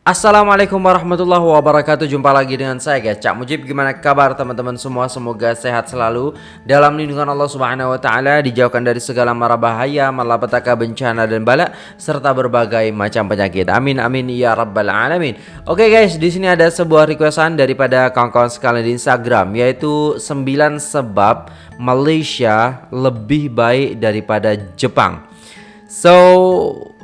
Assalamualaikum warahmatullahi wabarakatuh. Jumpa lagi dengan saya guys. Cak Mujib Gimana kabar teman-teman semua? Semoga sehat selalu. Dalam lindungan Allah subhanahu wa ta'ala Dijauhkan dari segala mara bahaya Malapetaka bencana dan bala Serta berbagai macam penyakit. Amin amin ya rabbal alamin. Oke okay guys di sini ada sebuah requestan Daripada kawan-kawan sekalian di Instagram Yaitu 9 sebab Malaysia lebih baik daripada Jepang So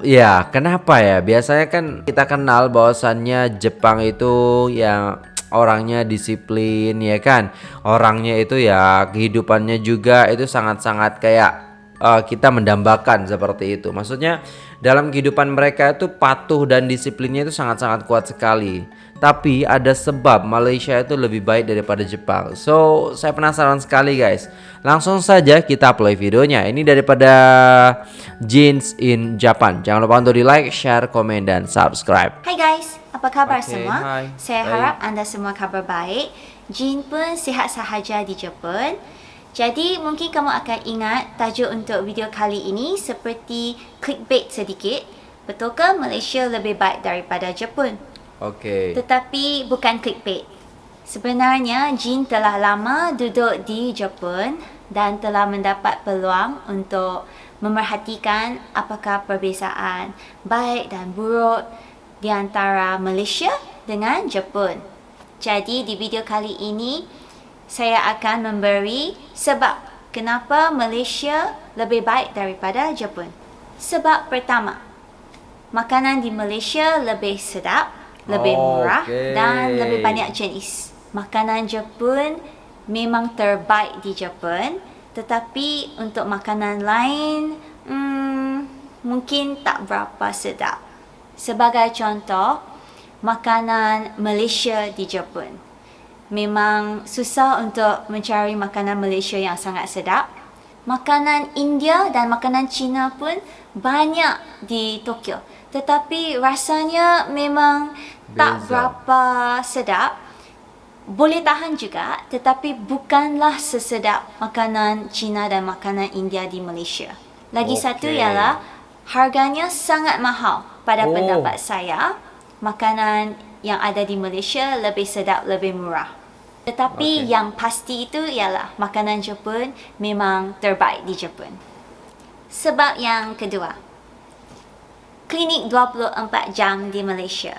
ya kenapa ya? Biasanya kan kita kenal bahwasannya Jepang itu ya orangnya disiplin ya kan? Orangnya itu ya kehidupannya juga itu sangat-sangat kayak uh, kita mendambakan seperti itu. Maksudnya dalam kehidupan mereka itu patuh dan disiplinnya itu sangat-sangat kuat sekali tapi ada sebab Malaysia itu lebih baik daripada Jepang. So, saya penasaran sekali guys. Langsung saja kita play videonya. Ini daripada Jeans in Japan. Jangan lupa untuk di like, share, komen, dan subscribe. Hai guys, apa kabar Okay, semua? hai. Saya Baik. harap anda semua kabar baik. Jin pun sihat sahaja di Jepun. Jadi mungkin kamu akan ingat tajuk untuk video kali ini seperti clickbait sedikit. Betulkah Malaysia lebih baik daripada Jepun? Oke. Tetapi bukan clickbait. Sebenarnya Jin telah lama duduk di Jepun dan telah mendapat peluang untuk memerhatikan apakah perbezaan baik dan buruk di antara Malaysia dengan Jepun. Jadi di video kali ini saya akan memberi sebab kenapa Malaysia lebih baik daripada Jepun. Sebab pertama, makanan di Malaysia lebih sedap, lebih murah Okey. dan lebih banyak jenis. Makanan Jepun memang terbaik di Jepun, tetapi untuk makanan lain hmm, mungkin tak berapa sedap. Sebagai contoh, makanan Malaysia di Jepun. Memang susah untuk mencari makanan Malaysia yang sangat sedap. Makanan India dan makanan Cina pun banyak di Tokyo. Tetapi rasanya memang tak Beza. berapa sedap. Boleh tahan juga tetapi bukanlah sesedap makanan Cina dan makanan India di Malaysia. Lagi satu Okey. ialah harganya sangat mahal pada Oh. pendapat saya. Makanan yang ada di Malaysia lebih sedap, lebih murah. Tetapi Okey. yang pasti itu ialah makanan Jepun memang terbaik di Jepun. Sebab yang kedua, klinik 24 jam di Malaysia.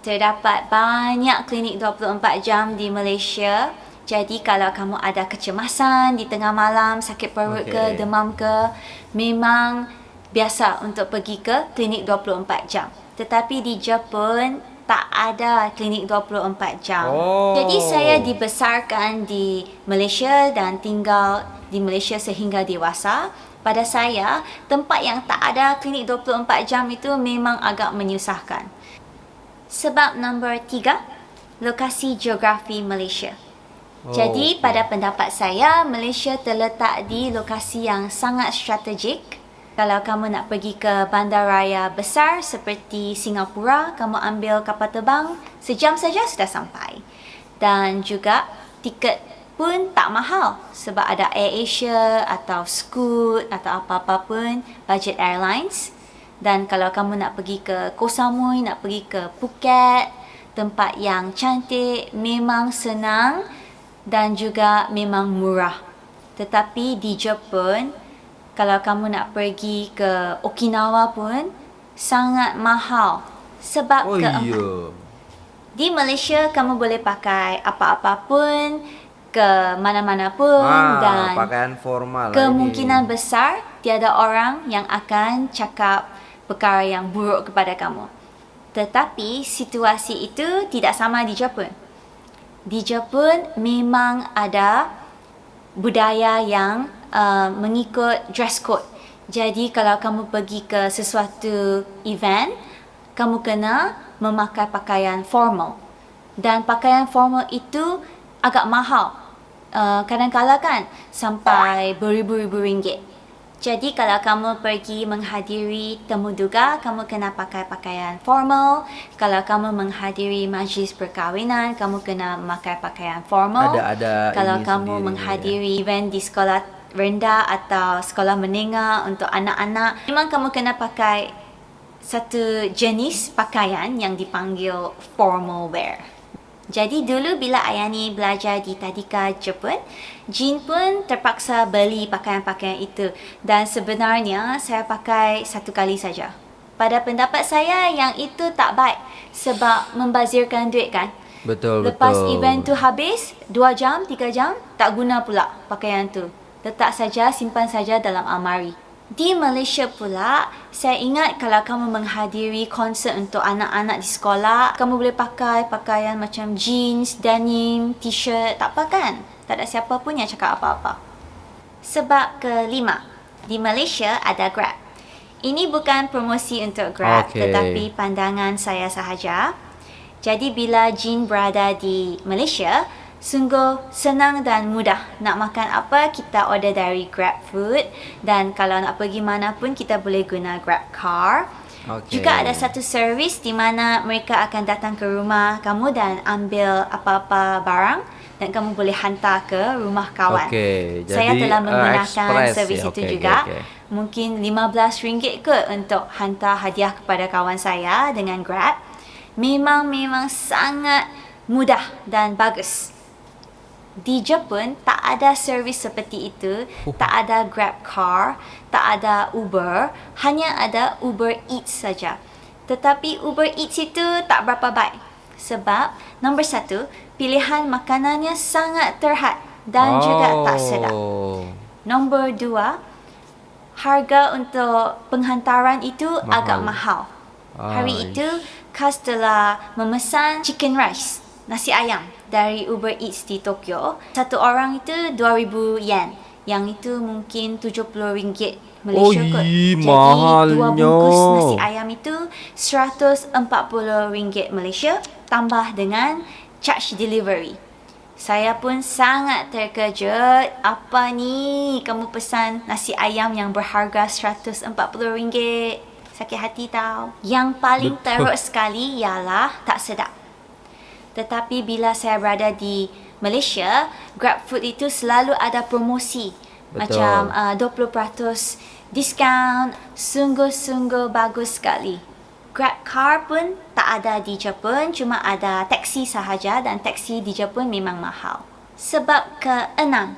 Terdapat banyak klinik 24 jam di Malaysia. Jadi kalau kamu ada kecemasan di tengah malam, sakit perut Okey. ke, demam ke, memang biasa untuk pergi ke klinik 24 jam. Tetapi di Jepun tak ada klinik 24 jam. Oh. Jadi saya dibesarkan di Malaysia dan tinggal di Malaysia sehingga dewasa. Pada saya, tempat yang tak ada klinik 24 jam itu memang agak menyusahkan. Sebab nombor tiga, lokasi geografi Malaysia. Oh, Jadi pada pendapat saya, Malaysia terletak di lokasi yang sangat strategik. Kalau kamu nak pergi ke bandaraya besar seperti Singapura, kamu ambil kapal terbang, sejam saja sudah sampai. Dan juga tiket pun tak mahal sebab ada Air Asia atau Scoot atau apa-apa pun budget airlines. Dan kalau kamu nak pergi ke Koh Samui, nak pergi ke Phuket, tempat yang cantik, memang senang dan juga memang murah. Tetapi di Jepun, kalau kamu nak pergi ke Okinawa pun sangat mahal. Sebab Oh keempat, iya. di Malaysia kamu boleh pakai apa-apa pun ke mana-mana pun Ah, dan pakaian formal lah kemungkinan ini. besar tiada orang yang akan cakap perkara yang buruk kepada kamu. Tetapi situasi itu tidak sama di Jepun. Di Jepun memang ada budaya yang uh, mengikut dress code. Jadi kalau kamu pergi ke sesuatu event, kamu kena memakai pakaian formal. Dan pakaian formal itu agak mahal. Uh, kadang-kadang kan sampai beribu-ribu ringgit. Jadi kalau kamu pergi menghadiri temu duga, kamu kena pakai pakaian formal. Kalau kamu menghadiri majlis perkahwinan, kamu kena memakai pakaian formal. Ada- ada Kalau kamu sendiri, ya. menghadiri event di sekolah rendah atau sekolah menengah untuk anak-anak, memang kamu kena pakai satu jenis pakaian yang dipanggil formal wear. Jadi dulu bila Ayani belajar di Tadika Jepun, Jin pun terpaksa beli pakaian-pakaian itu dan sebenarnya saya pakai satu kali saja. Pada pendapat saya yang itu tak baik sebab membazirkan duit kan. Betul, Lepas betul. event tu habis, 2 jam, 3 jam, tak guna pula pakaian tu. Letak saja, simpan saja dalam almari. Di Malaysia pula, saya ingat kalau kamu menghadiri konsert untuk anak-anak di sekolah, kamu boleh pakai pakaian macam jeans, denim, t-shirt, tak apa kan? Tak ada siapa pun yang cakap apa-apa. Sebab kelima, di Malaysia ada Grab. Ini bukan promosi untuk Grab, Okey. tetapi pandangan saya sahaja. Jadi bila Jin berada di Malaysia, sungguh senang dan mudah. Nak makan apa, kita order dari Grab Food. Dan kalau nak pergi mana pun, kita boleh guna Grab Car. Okey. Juga ada satu servis di mana mereka akan datang ke rumah kamu dan ambil apa-apa barang dan kamu boleh hantar ke rumah kawan. Okey, Saya jadi, telah uh, menggunakan express servis ya. itu Okey, juga. okey, okey. Mungkin RM15 ke untuk hantar hadiah kepada kawan saya dengan Grab. Memang-memang sangat mudah dan bagus. Di Jepun tak ada servis seperti itu, Oh. tak ada Grab Car, tak ada Uber, hanya ada Uber Eats saja. Tetapi Uber Eats itu tak berapa baik. Sebab nombor satu, pilihan makanannya sangat terhad dan juga tak sedap. Oh. Nombor dua, harga untuk penghantaran itu Mahal. agak mahal. Hari Aish. itu, Kas telah memesan chicken rice, nasi ayam dari Uber Eats di Tokyo. Satu orang itu 2000 yen. Yang itu mungkin 70 ringgit Malaysia Oi, kot. Jadi dua mahalnya. bungkus nasi ayam itu 140 ringgit Malaysia tambah dengan charge delivery. Saya pun sangat terkejut. Apa ni? Kamu pesan nasi ayam yang berharga RM140. Sakit hati tau. Yang paling teruk sekali ialah tak sedap. Tetapi bila saya berada di Malaysia, GrabFood itu selalu ada promosi. Betul. Macam uh, 20% diskaun. Sungguh-sungguh bagus sekali. Grab car pun tak ada di Jepun, cuma ada taksi sahaja dan taksi di Jepun memang mahal. Sebab keenam,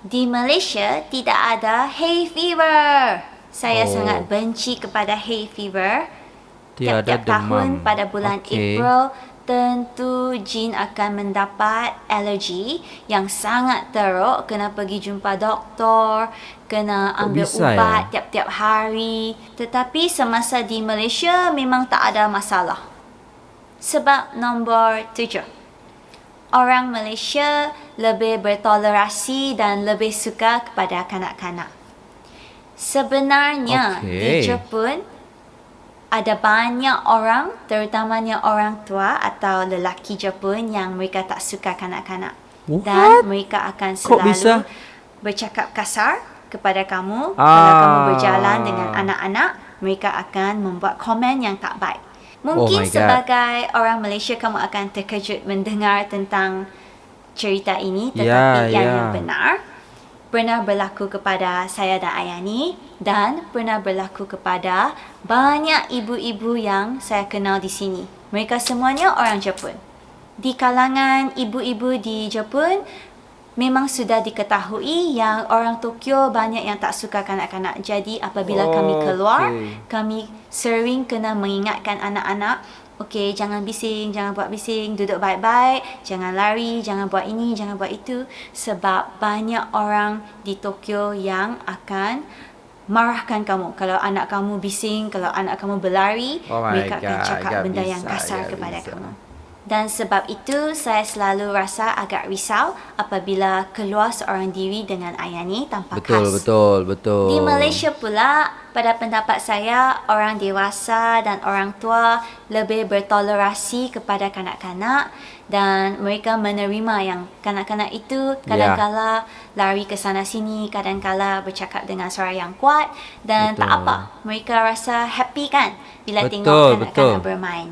di Malaysia tidak ada hay fever. Saya Oh. sangat benci kepada hay fever. Tiada Tiap-tiap tahun demam. pada bulan Okey. April tentu Jin akan mendapat alergi yang sangat teruk kena pergi jumpa doktor kena ambil bisa ubat ya? tiap-tiap hari tetapi semasa di Malaysia memang tak ada masalah sebab nombor tujuh orang Malaysia lebih bertolerasi dan lebih suka kepada kanak-kanak sebenarnya di Okey. Jepun ada banyak orang, terutamanya orang tua atau lelaki Jepun yang mereka tak suka kanak-kanak. What? Dan mereka akan Kok selalu bisa? bercakap kasar kepada kamu. Kalau Ah. kamu berjalan dengan anak-anak, mereka akan membuat komen yang tak baik. Mungkin Oh my God. sebagai orang Malaysia, kamu akan terkejut mendengar tentang cerita ini. Ya, Tetapi yang, ya. yang benar, pernah berlaku kepada saya dan Ayani dan pernah berlaku kepada banyak ibu-ibu yang saya kenal di sini. Mereka semuanya orang Jepun. Di kalangan ibu-ibu di Jepun, memang sudah diketahui yang orang Tokyo banyak yang tak suka kanak-kanak. Jadi apabila kami keluar, Okey. kami sering kena mengingatkan anak-anak Okey, jangan bising, jangan buat bising, duduk baik-baik, jangan lari, jangan buat ini, jangan buat itu sebab banyak orang di Tokyo yang akan marahkan kamu kalau anak kamu bising, kalau anak kamu berlari, Oh mereka akan God, cakap agak benda yang bisa, kasar agak kepada bisa. kamu. Dan sebab itu saya selalu rasa agak risau apabila keluar seorang diri dengan Ayani tanpa Betul, khas. betul, betul. Di Malaysia pula, pada pendapat saya, orang dewasa dan orang tua lebih bertolerasi kepada kanak-kanak dan mereka menerima yang kanak-kanak itu kadang-kala lari ke sana sini, kadang-kala bercakap dengan suara yang kuat dan tak Betul. apa. Mereka rasa happy kan bila Betul, tengok kanak-kanak betul. bermain.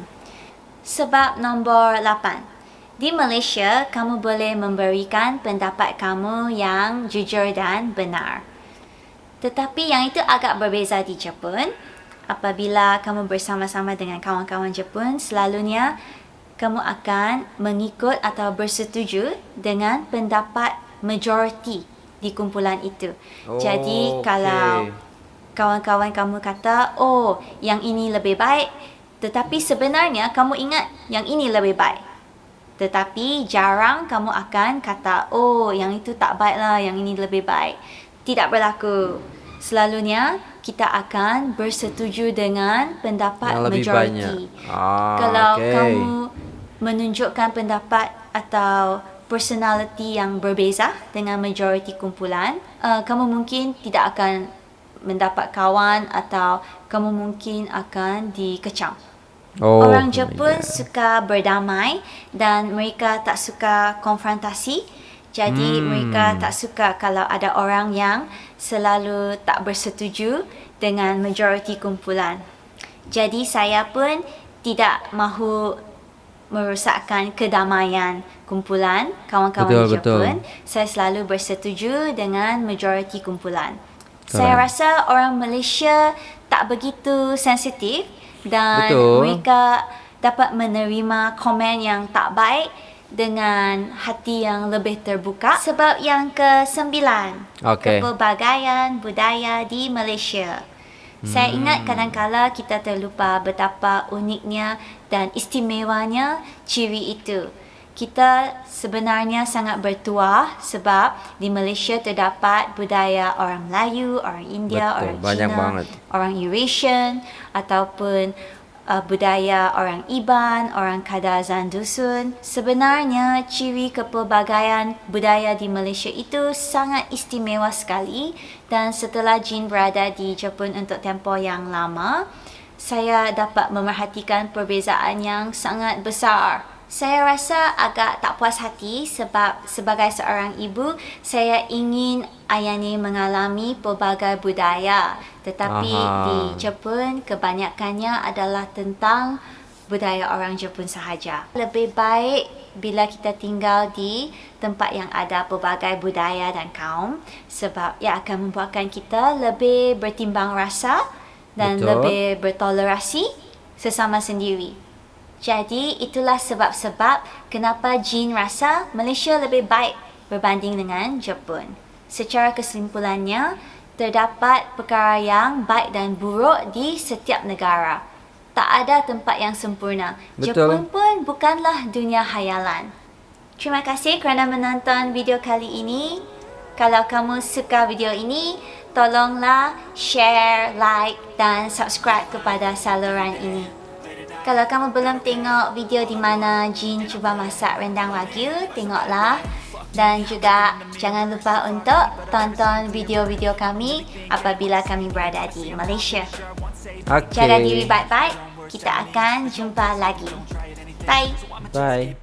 Sebab nombor 8. Di Malaysia, kamu boleh memberikan pendapat kamu yang jujur dan benar. Tetapi yang itu agak berbeza di Jepun. apabila kamu bersama-sama dengan kawan-kawan Jepun, selalunya kamu akan mengikut atau bersetuju dengan pendapat majoriti di kumpulan itu. Oh, Jadi okey. kalau kawan-kawan kamu kata, "Oh, yang ini lebih baik," tetapi sebenarnya kamu ingat yang ini lebih baik. Tetapi jarang kamu akan kata, "Oh, yang itu tak baiklah, yang ini lebih baik." Tidak berlaku. Selalunya kita akan bersetuju dengan pendapat Yang lebih majoriti. banyak. Ah, Kalau okey. kamu menunjukkan pendapat atau personality yang berbeza dengan majoriti kumpulan, uh, kamu mungkin tidak akan mendapat kawan atau kamu mungkin akan dikecam. Oh, Orang Jepun God. suka berdamai dan mereka tak suka konfrontasi. Jadi Hmm. mereka tak suka kalau ada orang yang selalu tak bersetuju dengan majoriti kumpulan. Jadi saya pun tidak mahu merosakkan kedamaian kumpulan kawan-kawan Betul, Jepun. betul. Saya selalu bersetuju dengan majoriti kumpulan. Keren. Saya rasa orang Malaysia tak begitu sensitif dan Betul. mereka dapat menerima komen yang tak baik dengan hati yang lebih terbuka. Sebab yang ke-9, Okey. kepelbagaian budaya di Malaysia. Saya ingat kadangkala kita terlupa betapa uniknya dan istimewanya ciri itu. Kita sebenarnya sangat bertuah sebab di Malaysia terdapat budaya orang Melayu, orang India, Betul, orang banyak Cina, banget. orang Eurasian ataupun uh, budaya orang Iban, orang Kadazan Dusun. Sebenarnya ciri kepelbagaian budaya di Malaysia itu sangat istimewa sekali dan setelah Jin berada di Jepun untuk tempoh yang lama, saya dapat memerhatikan perbezaan yang sangat besar. Saya rasa agak tak puas hati sebab sebagai seorang ibu, saya ingin Ayani mengalami pelbagai budaya. Tetapi Aha. di Jepun kebanyakannya adalah tentang budaya orang Jepun sahaja. Lebih baik bila kita tinggal di tempat yang ada pelbagai budaya dan kaum sebab ia akan membuatkan kita lebih bertimbang rasa dan Betul. lebih bertolerasi sesama sendiri. Jadi itulah sebab-sebab kenapa Jin rasa Malaysia lebih baik berbanding dengan Jepun. Secara kesimpulannya, terdapat perkara yang baik dan buruk di setiap negara. Tak ada tempat yang sempurna. Betul. Jepun pun bukanlah dunia hayalan. Terima kasih kerana menonton video kali ini. Kalau kamu suka video ini, tolonglah share, like dan subscribe kepada saluran ini. Kalau kamu belum tengok video di mana Jin cuba masak rendang wagyu, tengoklah. Dan juga jangan lupa untuk tonton video-video kami apabila kami berada di Malaysia. Oke. Jaga diri baik-baik. Kita akan jumpa lagi. Bye. Bye.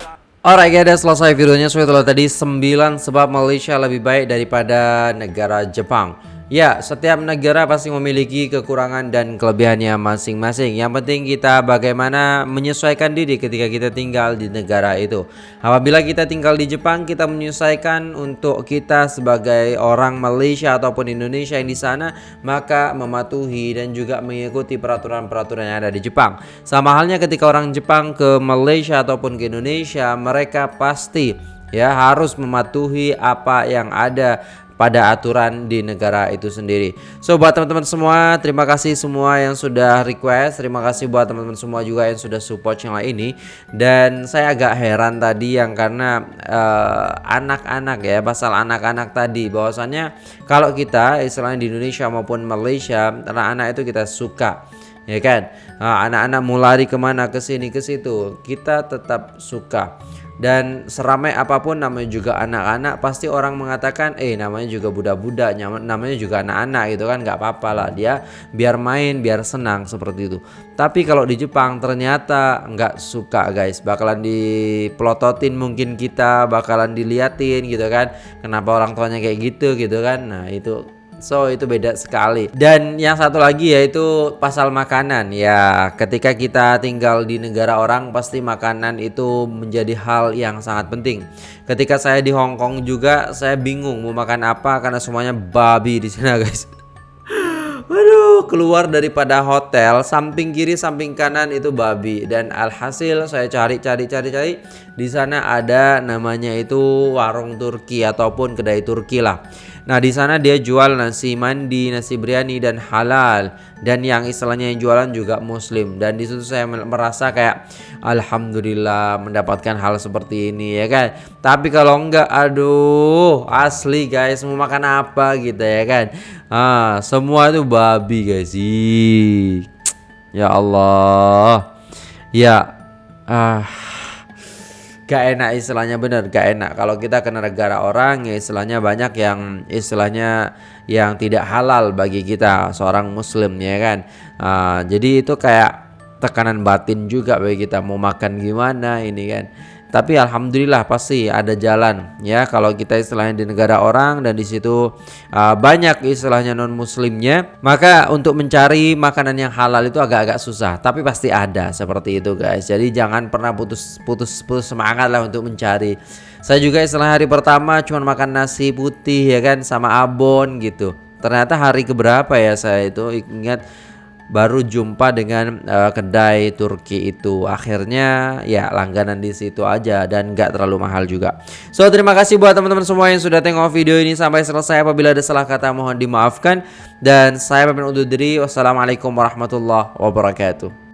Alright guys, udah selesai videonya. So itulah tadi 9 sebab Malaysia lebih baik daripada negara Jepang. Ya, setiap negara pasti memiliki kekurangan dan kelebihannya masing-masing. Yang penting kita bagaimana menyesuaikan diri ketika kita tinggal di negara itu. Apabila kita tinggal di Jepang, kita menyesuaikan untuk kita sebagai orang Malaysia ataupun Indonesia yang di sana, maka mematuhi dan juga mengikuti peraturan-peraturan yang ada di Jepang. Sama halnya ketika orang Jepang ke Malaysia ataupun ke Indonesia, mereka pasti ya harus mematuhi apa yang ada pada aturan di negara itu sendiri. So buat teman-teman semua, terima kasih semua yang sudah request, terima kasih buat teman-teman semua juga yang sudah support channel ini. Dan saya agak heran tadi yang karena eh, anak-anak ya, pasal anak-anak tadi. Bahwasannya kalau kita istilahnya di Indonesia maupun Malaysia, anak-anak itu kita suka ya kan? Ah, anak-anak mau lari ke mana? Ke sini ke situ. Kita tetap suka dan seramai apa pun namanya juga anak-anak pasti orang mengatakan eh namanya juga budak-budak namanya juga anak-anak gitu kan. Nggak apa-apa lah dia biar main biar senang seperti itu. Tapi kalau di Jepang ternyata nggak suka guys. Bakalan dipelototin mungkin kita bakalan diliatin gitu kan. Kenapa orang tuanya kayak gitu gitu kan. Nah itu So itu beda sekali. Dan yang satu lagi yaitu pasal makanan. Ya, ketika kita tinggal di negara orang pasti makanan itu menjadi hal yang sangat penting. Ketika saya di Hong Kong juga saya bingung mau makan apa karena semuanya babi di sana, guys. Waduh, keluar daripada hotel, samping kiri, samping kanan itu babi dan alhasil saya cari cari cari cari di sana ada namanya itu warung Turki ataupun kedai Turki lah. Nah, di sana dia jual nasi mandi, nasi biryani dan halal dan yang istilahnya yang jualan juga muslim dan di situ saya merasa kayak alhamdulillah mendapatkan hal seperti ini ya kan. Tapi kalau enggak aduh, asli guys mau makan apa gitu ya kan. Ah, semua itu babi guys. Ih. Ya Allah. Ya ah gak enak istilahnya bener gak enak. Kalau kita ke negara orang ya istilahnya banyak yang istilahnya yang tidak halal bagi kita seorang muslim ya kan? Uh, jadi itu kayak tekanan batin juga bagi kita mau makan gimana ini kan tapi alhamdulillah pasti ada jalan ya. Kalau kita istilahnya di negara orang dan di situ uh, banyak istilahnya non muslimnya maka untuk mencari makanan yang halal itu agak-agak susah. Tapi pasti ada seperti itu guys. Jadi jangan pernah putus putus putus semangat lah untuk mencari. Saya juga istilah hari pertama cuma makan nasi putih ya kan sama abon gitu. Ternyata hari keberapa ya saya itu? Ingat baru jumpa dengan uh, kedai Turki itu. Akhirnya ya langganan di situ aja dan nggak terlalu mahal juga. So terima kasih buat teman-teman semua yang sudah tengok video ini sampai selesai. Apabila ada salah kata mohon dimaafkan. Dan saya pamit undur diri. Wassalamualaikum warahmatullahi wabarakatuh